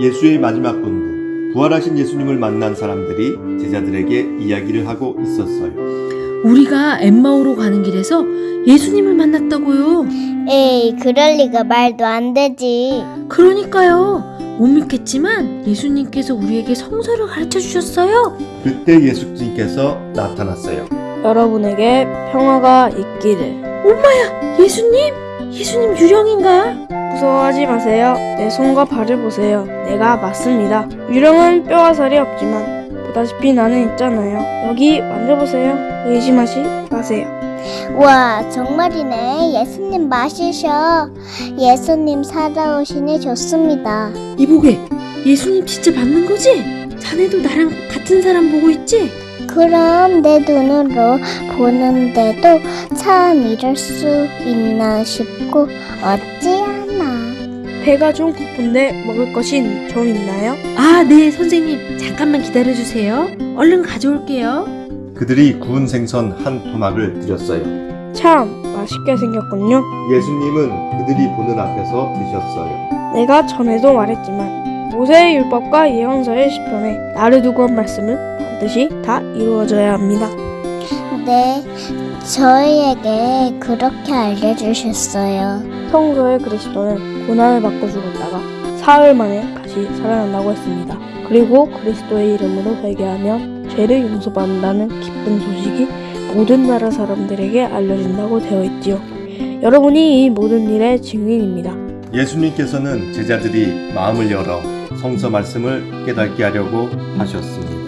예수의 마지막 본부, 부활하신 예수님을 만난 사람들이 제자들에게 이야기를 하고 있었어요. 우리가 엠마오로 가는 길에서 예수님을 만났다고요. 에이, 그럴 리가 말도 안 되지. 그러니까요. 못 믿겠지만 예수님께서 우리에게 성서를 가르쳐 주셨어요. 그때 예수님께서 나타났어요. 여러분에게 평화가 있기를. 예수님? 예수님 유령인가? 무서워하지 마세요. 내 손과 발을 보세요. 내가 맞습니다. 유령은 뼈와 살이 없지만 보다시피 나는 있잖아요. 여기 만져보세요. 의심하지 마세요. 와, 정말이네. 예수님 마시셔. 예수님 살아오시니 좋습니다. 이보게, 예수님 진짜 맞는 거지? 자네도 나랑 같은 사람 보고 있지? 그럼 내 눈으로 보는데도 참 이럴 수 있나 싶고 어찌하나. 배가 좀 고픈데 먹을 것이 좀 있나요? 아, 네, 선생님. 잠깐만 기다려 주세요. 얼른 가져올게요. 그들이 구운 생선 한 토막을 드렸어요. 참 맛있게 생겼군요. 예수님은 그들이 보는 앞에서 드셨어요. 내가 전에도 말했지만 모세의 율법과 예언서의 시편에 나를 두고 한 말씀은 반드시 다 이루어져야 합니다. 네, 저희에게 그렇게 알려주셨어요. 성서의 그리스도는 고난을 받고 죽었다가 사흘 만에 다시 살아난다고 했습니다. 그리고 그리스도의 이름으로 회개하면 죄를 용서받는다는 기쁜 소식이 모든 나라 사람들에게 알려진다고 되어 있지요. 여러분이 이 모든 일의 증인입니다. 예수님께서는 제자들이 마음을 열어 성서 말씀을 깨닫게 하려고 하셨습니다.